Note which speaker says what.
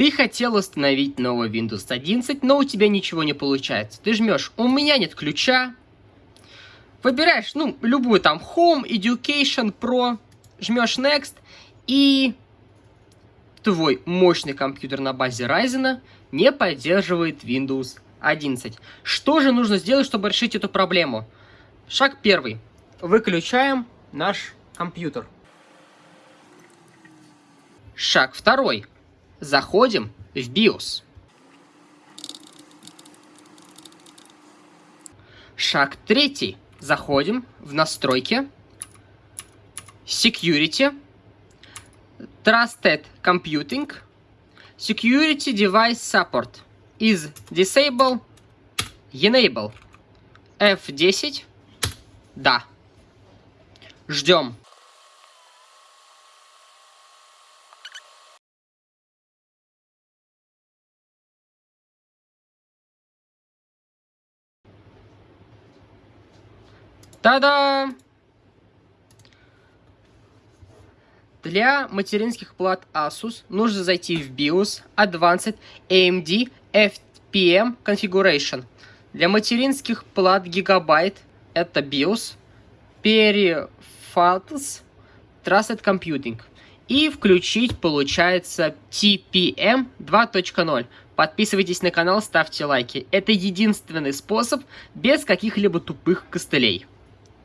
Speaker 1: Ты хотел установить новый Windows 11, но у тебя ничего не получается. Ты жмешь «У меня нет ключа». Выбираешь, ну, любую там Home, Education, Pro, жмешь Next, и твой мощный компьютер на базе Ryzen не поддерживает Windows 11. Что же нужно сделать, чтобы решить эту проблему? Шаг первый. Выключаем наш компьютер. Шаг второй. Заходим в BIOS. Шаг третий. Заходим в настройки. Security. Trusted Computing. Security Device Support. Is Disable. Enable. F10. Да. Ждем. Та-да! Для материнских плат Asus нужно зайти в BIOS Advanced AMD FPM Configuration. Для материнских плат Gigabyte это BIOS Peripherals Trusted Computing. И включить получается TPM 2.0. Подписывайтесь на канал, ставьте лайки. Это единственный способ без каких-либо тупых костылей.